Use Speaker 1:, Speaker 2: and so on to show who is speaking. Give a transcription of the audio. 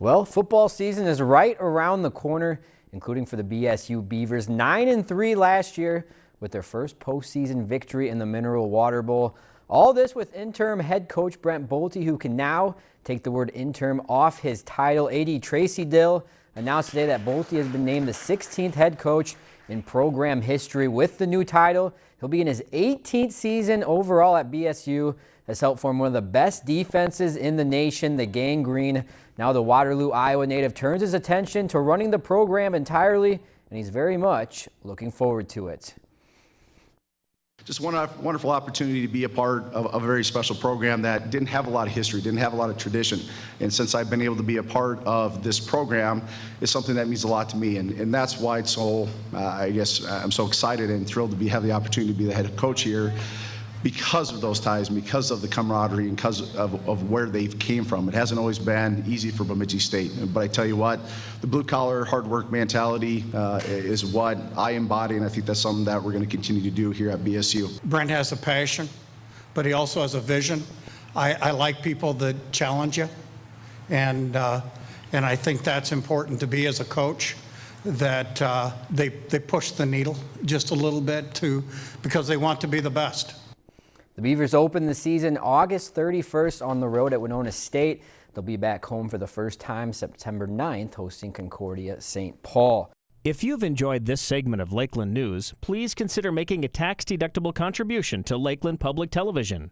Speaker 1: Well, football season is right around the corner, including for the BSU Beavers. 9 and 3 last year with their first postseason victory in the Mineral Water Bowl. All this with interim head coach Brent Bolte, who can now take the word interim off his title. AD Tracy Dill announced today that Bolte has been named the 16th head coach in program history with the new title. He'll be in his 18th season overall at BSU. Has helped form one of the best defenses in the nation, the Gang Green. Now the Waterloo, Iowa native turns his attention to running the program entirely, and he's very much looking forward to it
Speaker 2: just one wonderful opportunity to be a part of, a very special program that didn't have a lot of history, didn't have a lot of tradition. And since I've been able to be a part of this program, it's something that means a lot to me. And, and that's why it's so, uh, I guess, I'm so excited and thrilled to be, have the opportunity to be the head coach here because of those ties, and because of the camaraderie, and because of, of where they came from. It hasn't always been easy for Bemidji State, but I tell you what, the blue collar, hard work mentality uh, is what I embody, and I think that's something that we're going to continue to do here at BSU.
Speaker 3: Brent has a passion, but he also has a vision. I, I like people that challenge you, and uh, and I think that's important to be as a coach that uh, they, they push the needle just a little bit to because they want to be the best.
Speaker 1: The Beavers open the season August 31st on the road at Winona State. They'll be back home for the first time September 9th, hosting Concordia St. Paul.
Speaker 4: If you've enjoyed this segment of Lakeland News, please consider making a tax-deductible contribution to Lakeland Public Television.